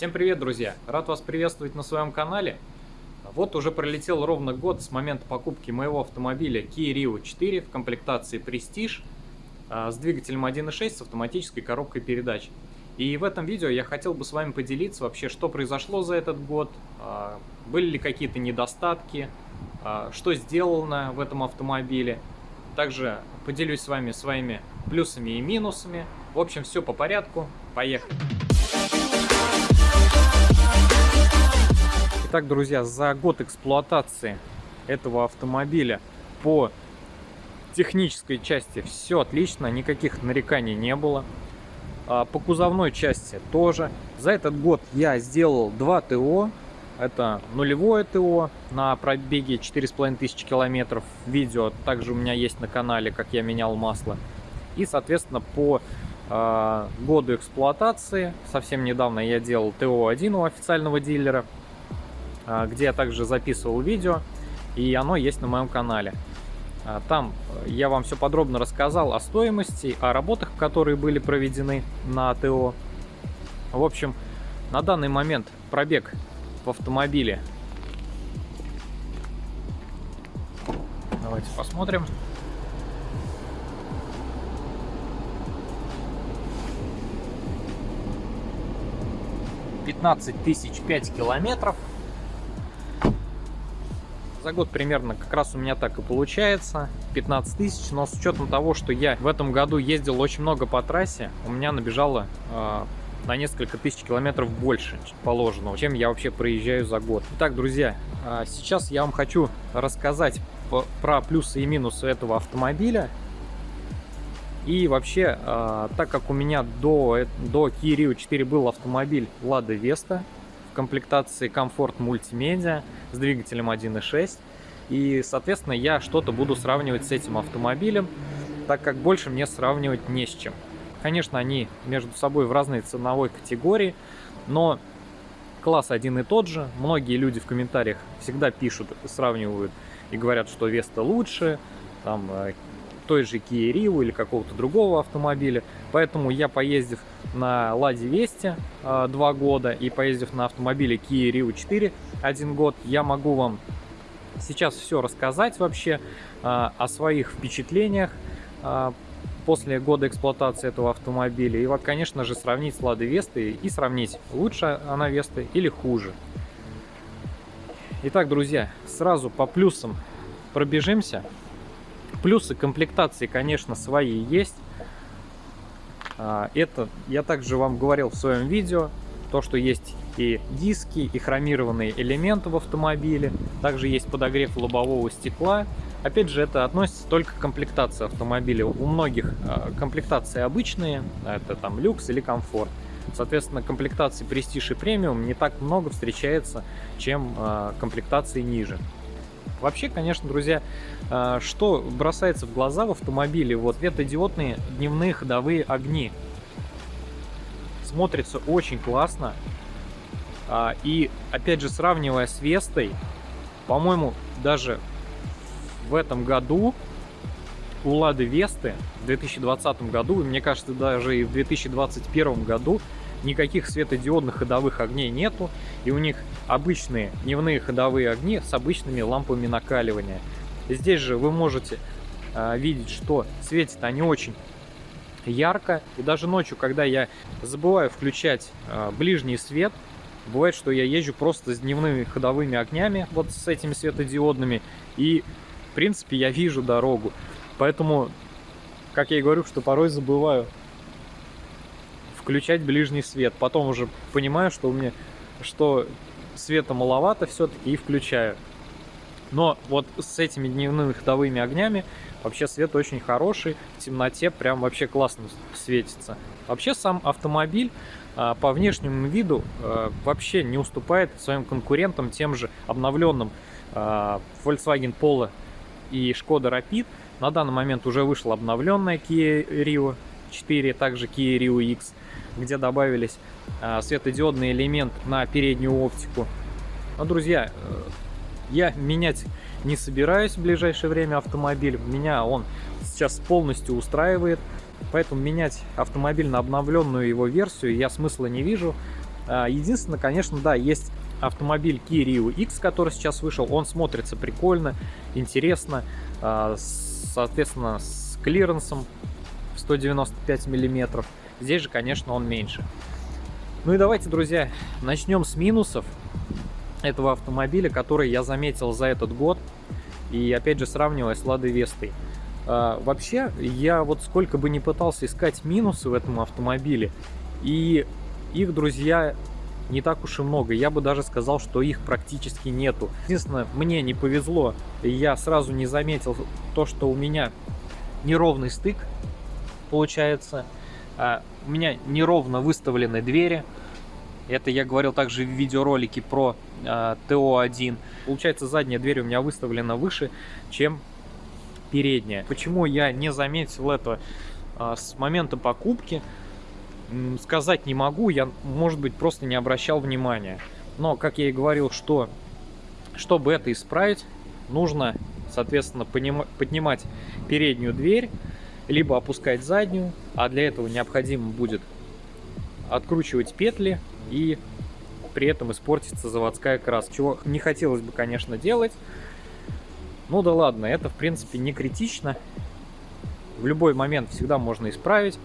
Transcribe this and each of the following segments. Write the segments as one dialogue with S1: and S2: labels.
S1: Всем привет, друзья! Рад вас приветствовать на своем канале. Вот уже пролетел ровно год с момента покупки моего автомобиля Kia Rio 4 в комплектации Prestige а, с двигателем 1.6 с автоматической коробкой передач. И в этом видео я хотел бы с вами поделиться вообще, что произошло за этот год, а, были ли какие-то недостатки, а, что сделано в этом автомобиле. Также поделюсь с вами своими плюсами и минусами. В общем, все по порядку. Поехали! Итак, друзья, за год эксплуатации этого автомобиля по технической части все отлично, никаких нареканий не было. А по кузовной части тоже. За этот год я сделал два ТО. Это нулевое ТО на пробеге 4500 километров. Видео также у меня есть на канале, как я менял масло. И, соответственно, по э, году эксплуатации, совсем недавно я делал ТО-1 у официального дилера. А, где я также записывал видео, и оно есть на моем канале. А, там э, я вам все подробно рассказал о стоимости, о работах, которые были проведены на АТО. В общем, на данный момент пробег в автомобиле. Давайте посмотрим. Пятнадцать тысяч пять километров. За год примерно как раз у меня так и получается, 15 тысяч, но с учетом того, что я в этом году ездил очень много по трассе, у меня набежало э, на несколько тысяч километров больше положенного, чем я вообще проезжаю за год. Итак, друзья, э, сейчас я вам хочу рассказать про плюсы и минусы этого автомобиля. И вообще, э, так как у меня до, до Kia Rio 4 был автомобиль Lada Vesta, в комплектации комфорт мультимедиа с двигателем 1.6. И, соответственно, я что-то буду сравнивать с этим автомобилем, так как больше мне сравнивать не с чем. Конечно, они между собой в разной ценовой категории, но класс один и тот же. Многие люди в комментариях всегда пишут, сравнивают и говорят, что Веста лучше, там э, той же Kia Rio или какого-то другого автомобиля. Поэтому я, поездив на Ладе Весте э, два года и поездив на автомобиле Kia Rio 4 один год, я могу вам сейчас все рассказать вообще э, о своих впечатлениях э, после года эксплуатации этого автомобиля. И вот, конечно же, сравнить с Ладой Вестой и сравнить, лучше она Веста или хуже. Итак, друзья, сразу по плюсам пробежимся. Плюсы комплектации, конечно, свои есть. А, это я также вам говорил в своем видео, то, что есть и диски, и хромированные элементы в автомобиле. Также есть подогрев лобового стекла. Опять же, это относится только к комплектации автомобиля. У многих а, комплектации обычные, это там люкс или комфорт. Соответственно, комплектации Prestige и премиум не так много встречается, чем а, комплектации ниже. Вообще, конечно, друзья, а, что бросается в глаза в автомобиле, вот светодиодные дневные ходовые огни. Смотрится очень классно. А, и, опять же, сравнивая с Вестой, по-моему, даже в этом году у Лады Весты в 2020 году, и мне кажется, даже и в 2021 году никаких светодиодных ходовых огней нету, и у них обычные дневные ходовые огни с обычными лампами накаливания. Здесь же вы можете э, видеть, что светят они очень ярко, и даже ночью, когда я забываю включать э, ближний свет, бывает, что я езжу просто с дневными ходовыми огнями, вот с этими светодиодными, и в принципе я вижу дорогу. Поэтому, как я и говорю, что порой забываю включать ближний свет. Потом уже понимаю, что у меня что света маловато все-таки и включаю. Но вот с этими дневными ходовыми огнями вообще свет очень хороший. В темноте прям вообще классно светится. Вообще сам автомобиль а, по внешнему виду а, вообще не уступает своим конкурентам, тем же обновленным а, Volkswagen Polo и Skoda Rapid. На данный момент уже вышла обновленная Kia Rio 4, также Kia Rio X где добавились а, светодиодный элемент на переднюю оптику. Но, друзья, э, я менять не собираюсь в ближайшее время автомобиль. Меня он сейчас полностью устраивает. Поэтому менять автомобиль на обновленную его версию я смысла не вижу. А, единственное, конечно, да, есть автомобиль Kia Rio X, который сейчас вышел. Он смотрится прикольно, интересно, а, соответственно, с клиренсом 195 миллиметров. Здесь же, конечно, он меньше. Ну и давайте, друзья, начнем с минусов этого автомобиля, который я заметил за этот год. И опять же сравнивая с Ладой Вестой. А, вообще, я вот сколько бы не пытался искать минусы в этом автомобиле, и их, друзья, не так уж и много. Я бы даже сказал, что их практически нету. Единственное, мне не повезло, я сразу не заметил то, что у меня неровный стык получается. А, у меня неровно выставлены двери. Это я говорил также в видеоролике про а, ТО-1. Получается, задняя дверь у меня выставлена выше, чем передняя. Почему я не заметил это а, с момента покупки, сказать не могу. Я, может быть, просто не обращал внимания. Но, как я и говорил, что чтобы это исправить, нужно, соответственно, поднимать переднюю дверь, либо опускать заднюю, а для этого необходимо будет откручивать петли и при этом испортится заводская краска, чего не хотелось бы, конечно, делать. Ну да ладно, это в принципе не критично. В любой момент всегда можно исправить.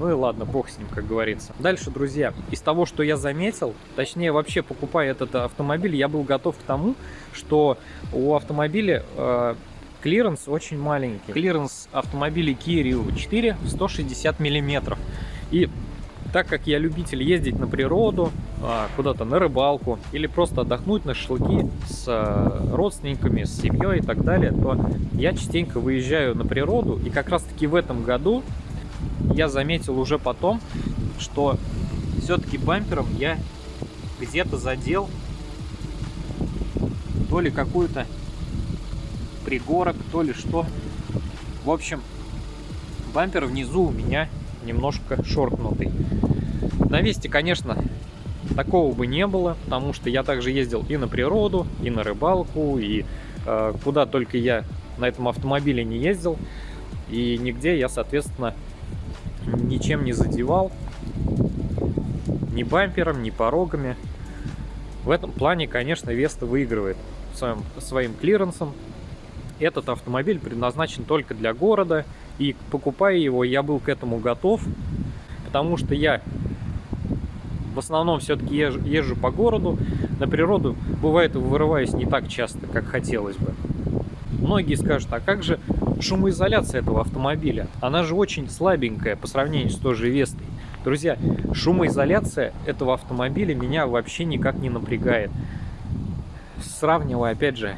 S1: Ну и ладно, бог с ним, как говорится. Дальше, друзья, из того, что я заметил, точнее вообще покупая этот автомобиль, я был готов к тому, что у автомобиля э, клиренс очень маленький. Клиренс автомобиля Kia Rio 4 160 миллиметров. И так как я любитель ездить на природу, а, куда-то на рыбалку или просто отдохнуть на шашлыки с а, родственниками, с семьей и так далее, то я частенько выезжаю на природу. И как раз таки в этом году я заметил уже потом, что все-таки бампером я где-то задел то ли какую-то пригорок, то ли что. В общем, бампер внизу у меня немножко шоркнутый. На Весте, конечно, такого бы не было, потому что я также ездил и на природу, и на рыбалку, и э, куда только я на этом автомобиле не ездил. И нигде я, соответственно, ничем не задевал. Ни бампером, ни порогами. В этом плане, конечно, Веста выигрывает своим, своим клиренсом. Этот автомобиль предназначен только для города, и покупая его, я был к этому готов, потому что я в основном все-таки езжу, езжу по городу, на природу бывает вырываюсь не так часто, как хотелось бы. Многие скажут, а как же шумоизоляция этого автомобиля? Она же очень слабенькая по сравнению с той же Вестой. Друзья, шумоизоляция этого автомобиля меня вообще никак не напрягает. Сравнивая, опять же,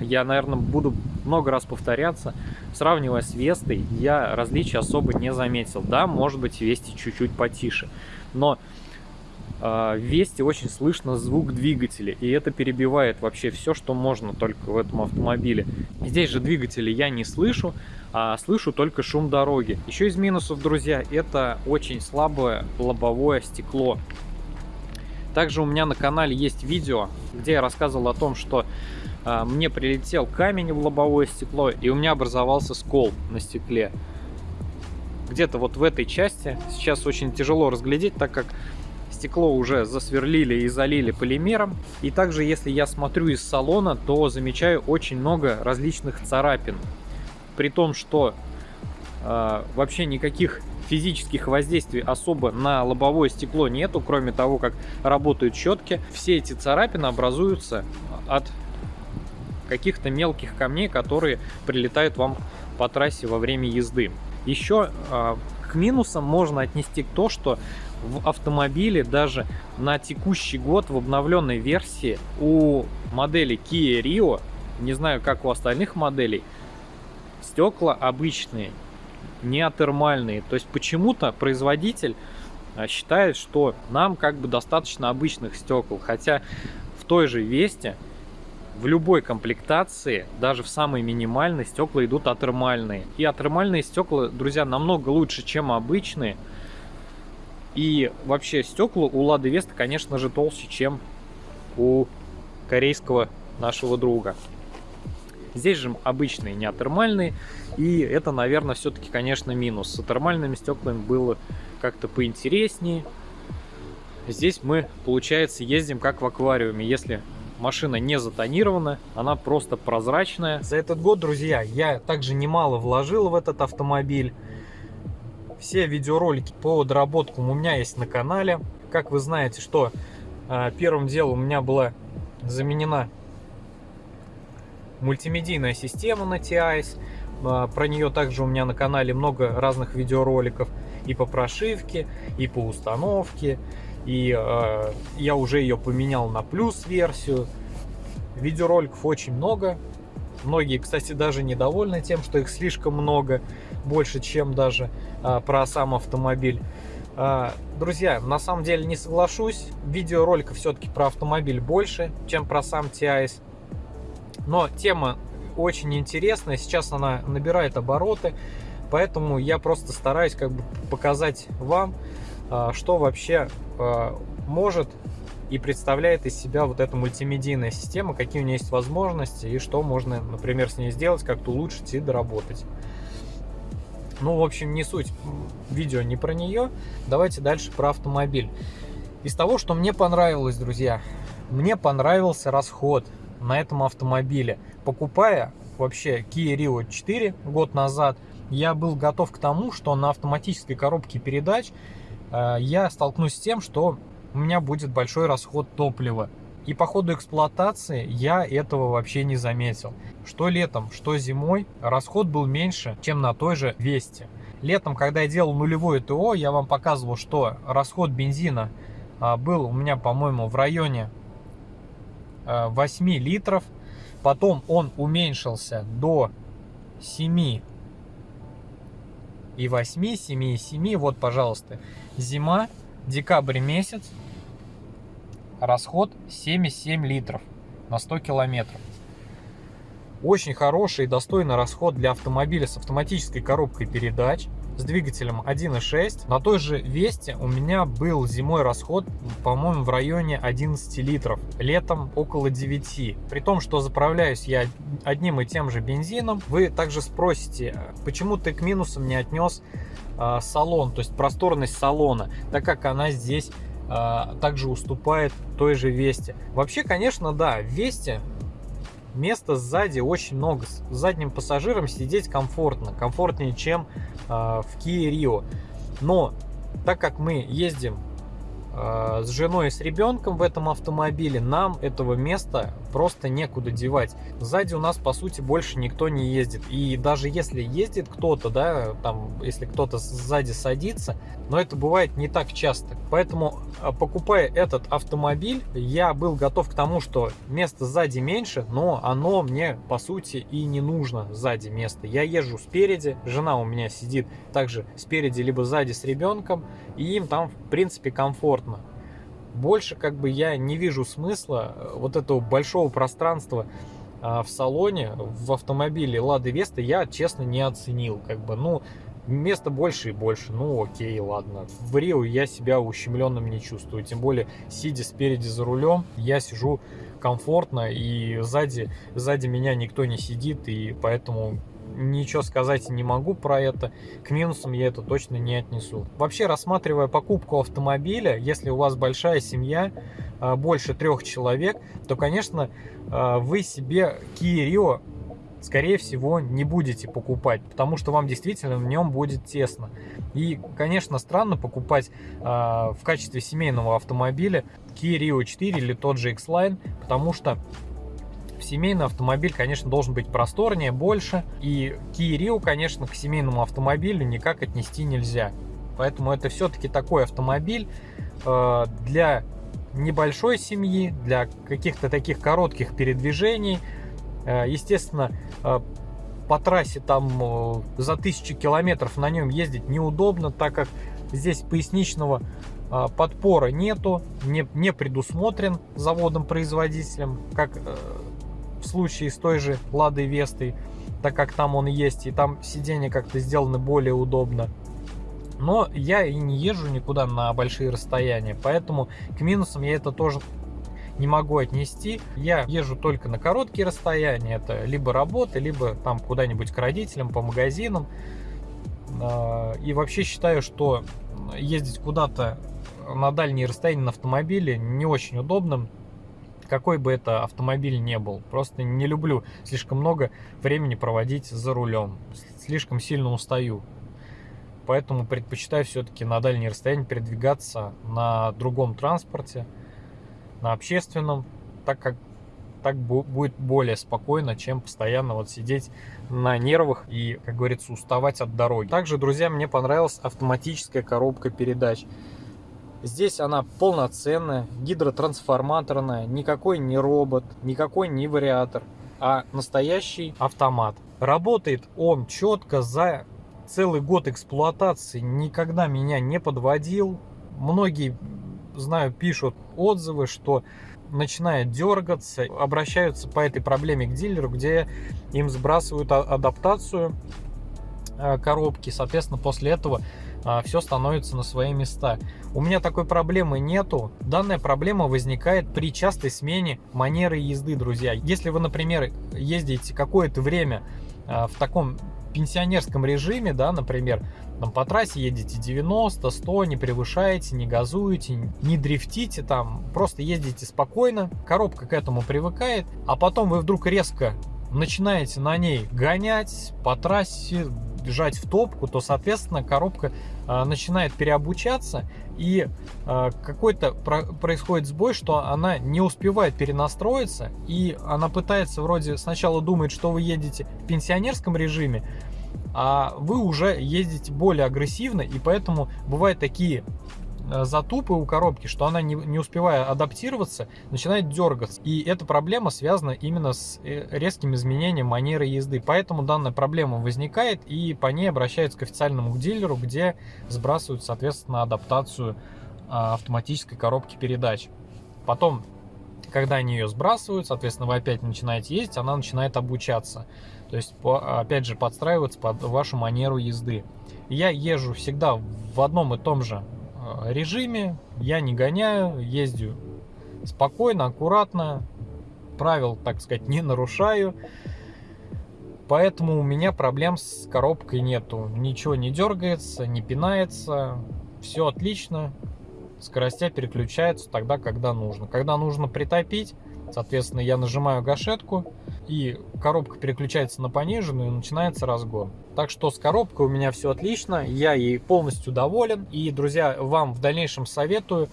S1: я, наверное, буду много раз повторяться. Сравнивая с Вестой, я различий особо не заметил. Да, может быть, в Весте чуть-чуть потише. Но э, в Весте очень слышно звук двигателя. И это перебивает вообще все, что можно только в этом автомобиле. Здесь же двигателя я не слышу, а слышу только шум дороги. Еще из минусов, друзья, это очень слабое лобовое стекло. Также у меня на канале есть видео, где я рассказывал о том, что а, мне прилетел камень в лобовое стекло, и у меня образовался скол на стекле. Где-то вот в этой части. Сейчас очень тяжело разглядеть, так как стекло уже засверлили и залили полимером. И также, если я смотрю из салона, то замечаю очень много различных царапин. При том, что э, вообще никаких физических воздействий особо на лобовое стекло нету, кроме того, как работают щетки. Все эти царапины образуются от каких-то мелких камней, которые прилетают вам по трассе во время езды. Еще э, к минусам можно отнести то, что в автомобиле даже на текущий год в обновленной версии у модели Kia Rio, не знаю как у остальных моделей, стекла обычные, не атермальные. То есть почему-то производитель а, считает, что нам как бы достаточно обычных стекол, хотя в той же Весте в любой комплектации, даже в самой минимальной, стекла идут атермальные. И атермальные стекла, друзья, намного лучше, чем обычные. И вообще стекла у Лады Веста, конечно же, толще, чем у корейского нашего друга. Здесь же обычные, не атермальные. И это, наверное, все-таки, конечно, минус. С атермальными стеклами было как-то поинтереснее. здесь мы, получается, ездим как в аквариуме. Если машина не затонирована, она просто прозрачная. За этот год, друзья, я также немало вложил в этот автомобиль. Все видеоролики по доработкам у меня есть на канале. Как вы знаете, что э, первым делом у меня была заменена мультимедийная система на TIS. А, про нее также у меня на канале много разных видеороликов и по прошивке, и по установке. И э, я уже ее поменял на плюс версию. Видеороликов очень много. Многие, кстати, даже недовольны тем, что их слишком много, больше, чем даже э, про сам автомобиль. Э, друзья, на самом деле не соглашусь. Видеороликов все-таки про автомобиль больше, чем про сам TIS. Но тема очень интересная, сейчас она набирает обороты, поэтому я просто стараюсь как бы показать вам, что вообще а, может и представляет из себя вот эта мультимедийная система, какие у нее есть возможности и что можно, например, с ней сделать, как-то улучшить и доработать. Ну, в общем, не суть. Видео не про нее. Давайте дальше про автомобиль. Из того, что мне понравилось, друзья, мне понравился расход на этом автомобиле. Покупая вообще Kia Rio 4 год назад, я был готов к тому, что на автоматической коробке передач я столкнусь с тем, что у меня будет большой расход топлива. И по ходу эксплуатации я этого вообще не заметил. Что летом, что зимой расход был меньше, чем на той же Весте. Летом, когда я делал нулевое ТО, я вам показывал, что расход бензина а, был у меня, по-моему, в районе 8 э, литров. Потом он уменьшился до 7 и 8, 7 и 7. Вот, пожалуйста, зима, декабрь месяц, расход 7,7 литров на 100 километров. Очень хороший и достойный расход для автомобиля с автоматической коробкой передач с двигателем 1.6. На той же Весте у меня был зимой расход, по-моему, в районе 11 литров. Летом около 9. При том, что заправляюсь я одним и тем же бензином. Вы также спросите, почему ты к минусам не отнес э, салон, то есть просторность салона, так как она здесь э, также уступает той же Весте. Вообще, конечно, да, Весте места сзади очень много. С задним пассажиром сидеть комфортно, комфортнее, чем э, в Kia Rio. Но так как мы ездим с женой и с ребенком в этом автомобиле, нам этого места просто некуда девать. Сзади у нас, по сути, больше никто не ездит. И даже если ездит кто-то, да, там, если кто-то сзади садится, но это бывает не так часто. Поэтому, а, покупая этот автомобиль, я был готов к тому, что места сзади меньше, но оно мне, по сути, и не нужно сзади места. Я езжу спереди, жена у меня сидит также спереди, либо сзади с ребенком, и им там, в принципе, комфортно больше как бы я не вижу смысла э, вот этого большого пространства а, в салоне, в автомобиле Лады Веста я, честно, не оценил. Как бы, ну, места больше и больше. Ну, окей, ладно. В Рио я себя ущемленным не чувствую. Тем более, сидя спереди за рулем, я сижу комфортно, и сзади, сзади меня никто не сидит, и поэтому ничего сказать не могу про это. К минусам я это точно не отнесу. Вообще, рассматривая покупку автомобиля, если у вас большая семья, а, больше трех человек, то, конечно, а, вы себе Kia Rio скорее всего, не будете покупать, потому что вам действительно в нем будет тесно. И, конечно, странно покупать э, в качестве семейного автомобиля Kia Rio 4 или тот же X-Line, потому что семейный автомобиль, конечно, должен быть просторнее, больше. И Kia конечно, к семейному автомобилю никак отнести нельзя. Поэтому это все-таки такой автомобиль э, для небольшой семьи, для каких-то таких коротких передвижений. Э, естественно, э, по трассе там за тысячу километров на нем ездить неудобно, так как здесь поясничного подпора нету, не, не предусмотрен заводом-производителем, как случае с той же Ладой Вестой, так как там он есть, и там сиденья как-то сделаны более удобно. Но я и не езжу никуда на большие расстояния, поэтому к минусам я это тоже не могу отнести. Я езжу только на короткие расстояния, это либо работа, либо там куда-нибудь к родителям, по магазинам. А, и вообще считаю, что ездить куда-то на дальние расстояния на автомобиле не очень удобным, какой бы это автомобиль не был. Просто не люблю слишком много времени проводить за рулем. Слишком сильно устаю. Поэтому предпочитаю все-таки на дальние расстояния передвигаться на другом транспорте, на общественном, так как так будет более спокойно, чем постоянно вот сидеть на нервах и, как говорится, уставать от дороги. Также, друзья, мне понравилась автоматическая коробка передач. Здесь она полноценная, гидротрансформаторная, никакой не робот, никакой не вариатор, а настоящий автомат. Работает он четко за целый год эксплуатации, никогда меня не подводил. Многие, знаю, пишут отзывы, что начинает дергаться, обращаются по этой проблеме к дилеру, где им сбрасывают адаптацию э, коробки, соответственно, после этого а, все становится на свои места. У меня такой проблемы нету. Данная проблема возникает при частой смене манеры езды, друзья. Если вы, например, ездите какое-то время а, в таком пенсионерском режиме, да, например, там по трассе едете 90, 100, не превышаете, не газуете, не дрифтите там, просто ездите спокойно, коробка к этому привыкает, а потом вы вдруг резко начинаете на ней гонять по трассе, бежать в топку, то, соответственно, коробка э, начинает переобучаться, и э, какой-то про происходит сбой, что она не успевает перенастроиться, и она пытается вроде сначала думает, что вы едете в пенсионерском режиме, а вы уже ездите более агрессивно, и поэтому бывают такие затупы у коробки, что она, не, не успевая адаптироваться, начинает дергаться. И эта проблема связана именно с э, резким изменением манеры езды. Поэтому данная проблема возникает, и по ней обращаются к официальному дилеру, где сбрасывают, соответственно, адаптацию а, автоматической коробки передач. Потом, когда они ее сбрасывают, соответственно, вы опять начинаете ездить, она начинает обучаться. То есть, опять же, подстраиваться под вашу манеру езды. Я езжу всегда в одном и том же Э, режиме, я не гоняю, ездю спокойно, аккуратно, правил, так сказать, не нарушаю. Поэтому у меня проблем с коробкой нету. Ничего не дергается, не пинается. Все отлично. Скоростя переключаются тогда, когда нужно. Когда нужно притопить, соответственно, я нажимаю гашетку, и коробка переключается на пониженную, и начинается разгон. Так что с коробкой у меня все отлично, я ей полностью доволен. И, друзья, вам в дальнейшем советую,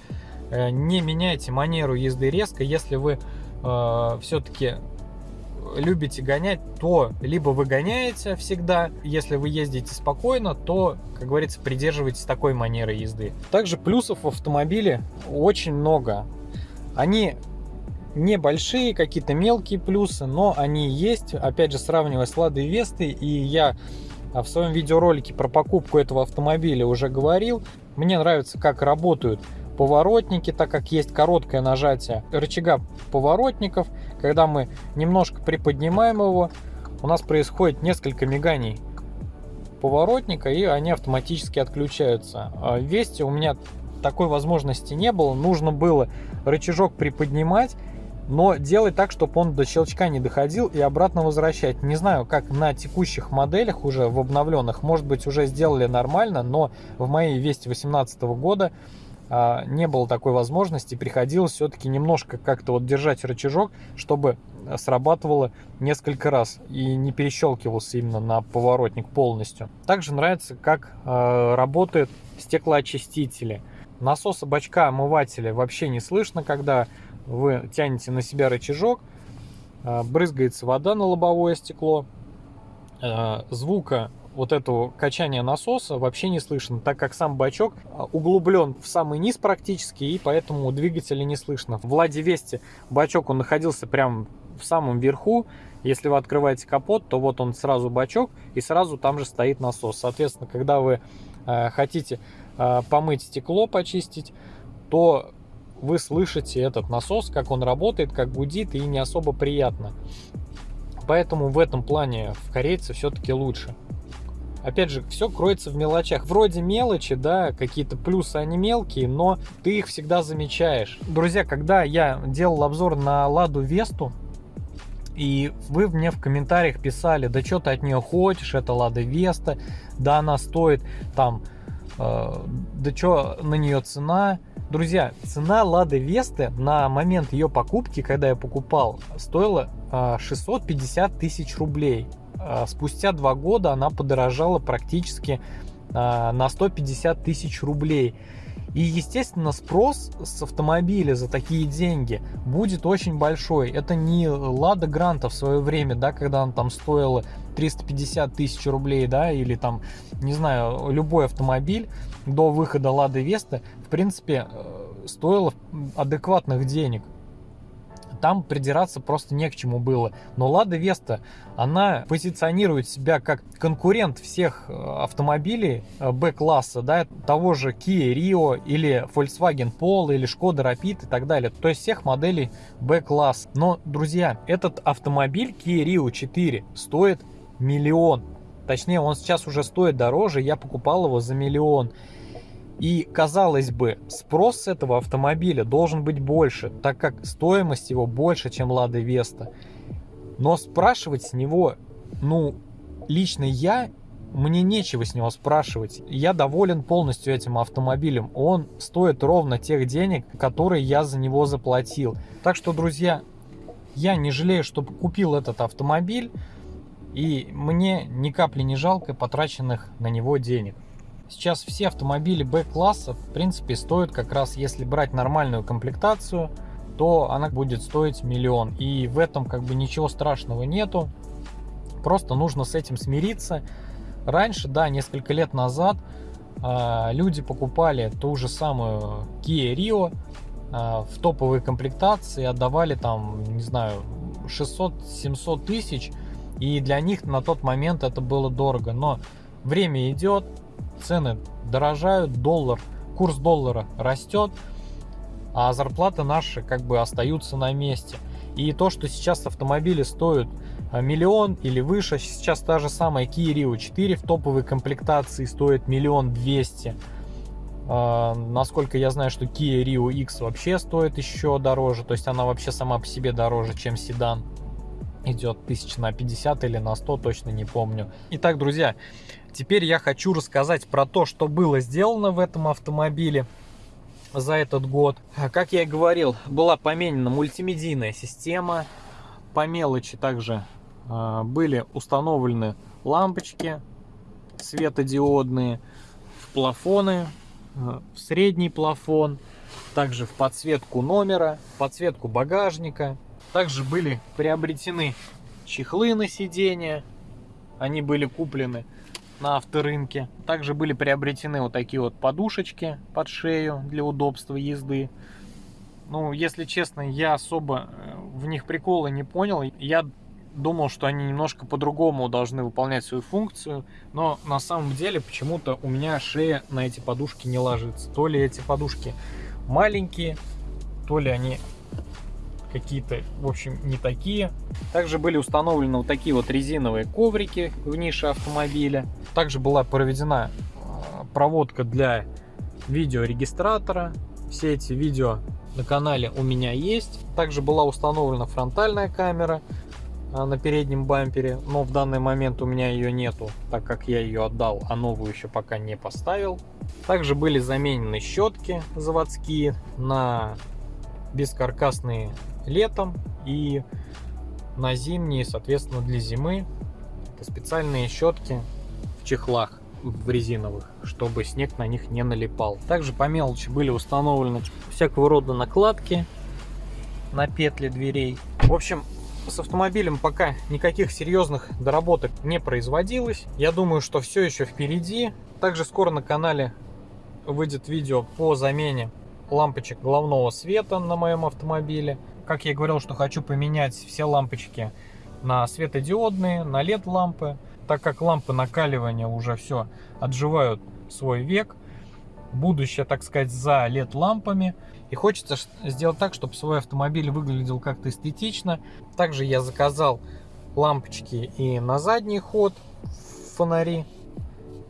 S1: э, не меняйте манеру езды резко, если вы э, все-таки любите гонять, то либо вы гоняете всегда, если вы ездите спокойно, то, как говорится, придерживайтесь такой манеры езды. Также плюсов в автомобиле очень много. Они небольшие, какие-то мелкие плюсы, но они есть. Опять же, сравнивая с Ладой Вестой, и я в своем видеоролике про покупку этого автомобиля уже говорил. Мне нравится, как работают поворотники, так как есть короткое нажатие рычага поворотников. Когда мы немножко приподнимаем его, у нас происходит несколько миганий поворотника, и они автоматически отключаются. А в Весте у меня такой возможности не было. Нужно было рычажок приподнимать но делать так, чтобы он до щелчка не доходил и обратно возвращать. Не знаю, как на текущих моделях уже в обновленных, может быть уже сделали нормально, но в моей Весте 18 года а, не было такой возможности, приходилось все-таки немножко как-то вот держать рычажок, чтобы срабатывало несколько раз и не перещелкивался именно на поворотник полностью. Также нравится, как э, работают стеклоочистители. Насоса бачка омывателя вообще не слышно, когда вы тянете на себя рычажок, а, брызгается вода на лобовое стекло, а, звука вот этого качания насоса вообще не слышно, так как сам бачок а, углублен в самый низ практически, и поэтому двигателя не слышно. В Ладе Весте бачок он находился прямо в самом верху. Если вы открываете капот, то вот он сразу бачок, и сразу там же стоит насос. Соответственно, когда вы хотите помыть стекло, почистить, то вы слышите этот насос, как он работает, как гудит, и не особо приятно. Поэтому в этом плане в корейце все-таки лучше. Опять же, все кроется в мелочах. Вроде мелочи, да, какие-то плюсы, они мелкие, но ты их всегда замечаешь. Друзья, когда я делал обзор на Ладу Весту, и вы мне в комментариях писали, да что ты от нее хочешь, это Лада Веста, да она стоит там, э, да что на нее цена, Друзья, цена Лады Весты на момент ее покупки, когда я покупал, стоила 650 а, тысяч рублей. А, спустя два года она подорожала практически а, на 150 тысяч рублей. И, естественно, спрос с автомобиля за такие деньги будет очень большой. Это не Лада Гранта в свое время, да, когда она там стоила 350 тысяч рублей, да, или там, не знаю, любой автомобиль до выхода Лады Веста, принципе, э, стоило адекватных денег там придираться просто не к чему было. Но Лада Веста, она позиционирует себя как конкурент всех э, автомобилей Б-класса, да, того же Kia Rio или Volkswagen Polo или Skoda Rapid и так далее. То есть всех моделей Б-класс. Но, друзья, этот автомобиль Kia Rio 4 стоит миллион. Точнее, он сейчас уже стоит дороже, я покупал его за миллион. И, казалось бы, спрос с этого автомобиля должен быть больше, так как стоимость его больше, чем Лада Веста. Но спрашивать с него, ну, лично я, мне нечего с него спрашивать. Я доволен полностью этим автомобилем. Он стоит ровно тех денег, которые я за него заплатил. Так что, друзья, я не жалею, что купил этот автомобиль. И мне ни капли не жалко потраченных на него денег. Сейчас все автомобили Б-класса, в принципе, стоят как раз, если брать нормальную комплектацию, то она будет стоить миллион. И в этом как бы ничего страшного нету. Просто нужно с этим смириться. Раньше, да, несколько лет назад э, люди покупали ту же самую Kia Rio э, в топовой комплектации, отдавали там, не знаю, 600-700 тысяч. И для них на тот момент это было дорого. Но время идет, цены дорожают, доллар, курс доллара растет, а зарплаты наши как бы остаются на месте. И то, что сейчас автомобили стоят а, миллион или выше, сейчас та же самая Kia Rio 4 в топовой комплектации стоит миллион двести. Uh, насколько я знаю, что Kia Rio X вообще стоит еще дороже, то есть она вообще сама по себе дороже, чем седан. Идет тысяч на 50 или на 100, точно не помню. Итак, друзья, Теперь я хочу рассказать про то, что было сделано в этом автомобиле за этот год. Как я и говорил, была поменена мультимедийная система. По мелочи также э, были установлены лампочки светодиодные в плафоны, э, в средний плафон, также в подсветку номера, подсветку багажника. Также были приобретены чехлы на сиденье, они были куплены на авторынке. Также были приобретены вот такие вот подушечки под шею для удобства езды. Ну, если честно, я особо э, в них прикола не понял. Я думал, что они немножко по-другому должны выполнять свою функцию, но на самом деле почему-то у меня шея на эти подушки не ложится. То ли эти подушки маленькие, то ли они какие-то, в общем, не такие. Также были установлены вот такие вот резиновые коврики в нише автомобиля. Также была проведена а, проводка для видеорегистратора. Все эти видео на канале у меня есть. Также была установлена фронтальная камера а, на переднем бампере, но в данный момент у меня ее нету, так как я ее отдал, а новую еще пока не поставил. Также были заменены щетки заводские на бескаркасные летом и на зимние, соответственно, для зимы. Это специальные щетки в чехлах в резиновых, чтобы снег на них не налипал. Также по мелочи были установлены всякого рода накладки на петли дверей. В общем, с автомобилем пока никаких серьезных доработок не производилось. Я думаю, что все еще впереди. Также скоро на канале выйдет видео по замене лампочек головного света на моем автомобиле. Как я говорил, что хочу поменять все лампочки на светодиодные, на LED лампы, так как лампы накаливания уже все отживают свой век. Будущее, так сказать, за LED лампами. И хочется сделать так, чтобы свой автомобиль выглядел как-то эстетично. Также я заказал лампочки и на задний ход фонари.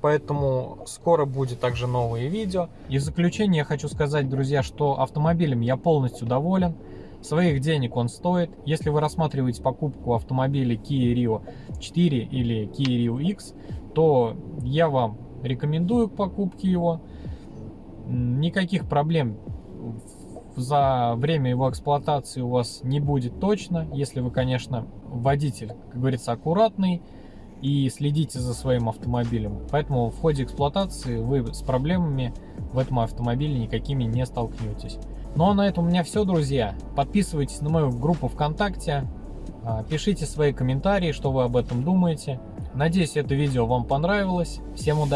S1: Поэтому скоро будет также новые видео. И в заключение я хочу сказать, друзья, что автомобилем я полностью доволен. Своих денег он стоит. Если вы рассматриваете покупку автомобиля Kia Rio 4 или Kia Rio X, то я вам рекомендую к покупке его. Никаких проблем за время его эксплуатации у вас не будет точно, если вы, конечно, водитель, как говорится, аккуратный и следите за своим автомобилем. Поэтому в ходе эксплуатации вы с проблемами в этом автомобиле никакими не столкнетесь. Ну а на этом у меня все, друзья. Подписывайтесь на мою группу ВКонтакте, а, пишите свои комментарии, что вы об этом думаете. Надеюсь, это видео вам понравилось. Всем удачи!